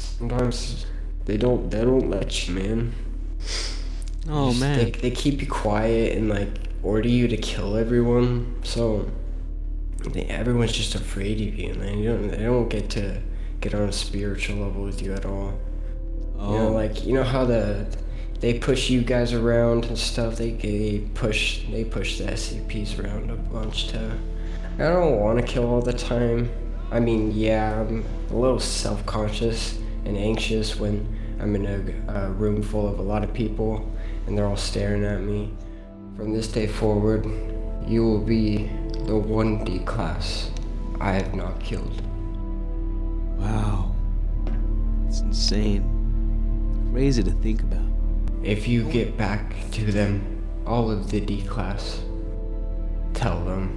sometimes they don't they don't let you, man. Oh Just- man. They, they keep you quiet and like order you to kill everyone. So they, everyone's just afraid of you, and You don't they don't get to get on a spiritual level with you at all. Oh. You know, oh. like you know how the they push you guys around and stuff. They they push they push the SCPs around a bunch too. I don't want to kill all the time. I mean, yeah, I'm a little self-conscious and anxious when I'm in a, a room full of a lot of people and they're all staring at me. From this day forward, you will be the 1D class I have not killed. Wow. It's insane. Crazy to think about. If you get back to them, all of the D class, tell them.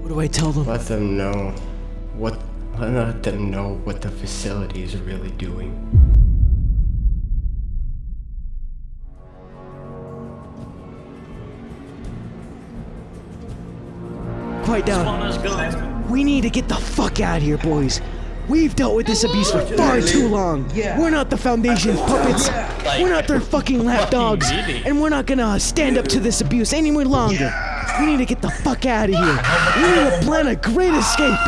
What do I tell them? Let them know what let them know what the facility is really doing. Quiet down. We need to get the fuck out of here, boys. We've dealt with this abuse for far too long. We're not the Foundation's puppets. We're not their fucking lapdogs. And we're not gonna stand up to this abuse any more longer. We need to get the fuck out of here. We need to plan a great escape.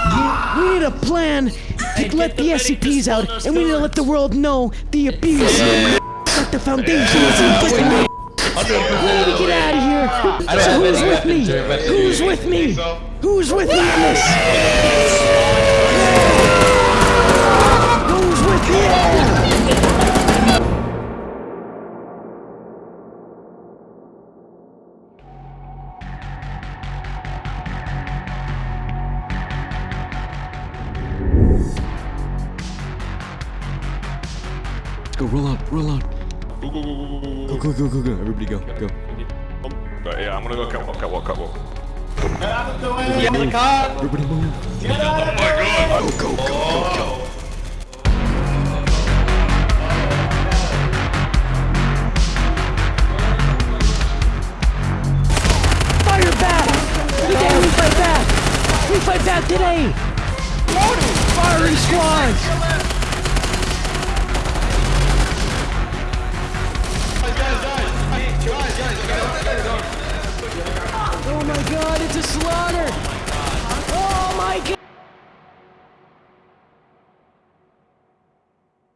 We need a plan to let the SCPs out, and we need to let the world know the abuse that the Foundation is inflicting. We need to get out of here. So who's with me? Who's with me? Who's with me in this? Go, roll out, roll out. Go, go, go, go, go, Go, go, go, Yeah, I'm gonna go, go. Everybody go, go. go. Right, oh, yeah, I'm gonna go catwalk, catwalk, catwalk. Everybody move. Oh my god! Go, go, go, go, go. Fire back! Today we fight back! We fight back today! Firing squads! It's a slaughter!